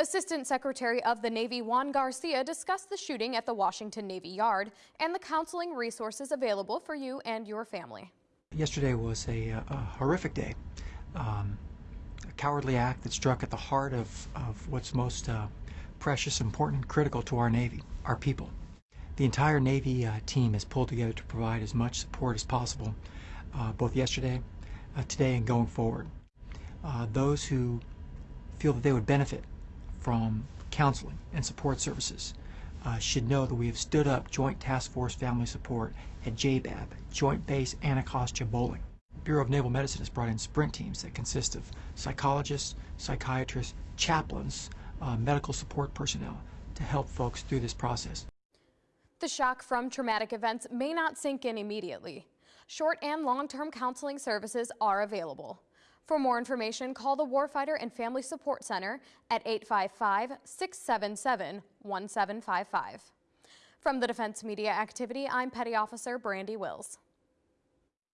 Assistant Secretary of the Navy Juan Garcia discussed the shooting at the Washington Navy Yard and the counseling resources available for you and your family. Yesterday was a, a horrific day. Um, a cowardly act that struck at the heart of, of what's most uh, precious, important, critical to our Navy, our people. The entire Navy uh, team has pulled together to provide as much support as possible, uh, both yesterday, uh, today, and going forward. Uh, those who feel that they would benefit from counseling and support services uh, should know that we have stood up Joint Task Force Family Support at JBAB, Joint Base Anacostia Bolling. Bureau of Naval Medicine has brought in sprint teams that consist of psychologists, psychiatrists, chaplains, uh, medical support personnel to help folks through this process. The shock from traumatic events may not sink in immediately. Short and long-term counseling services are available. For more information, call the Warfighter and Family Support Center at 855-677-1755. From the Defense Media Activity, I'm Petty Officer Brandy Wills.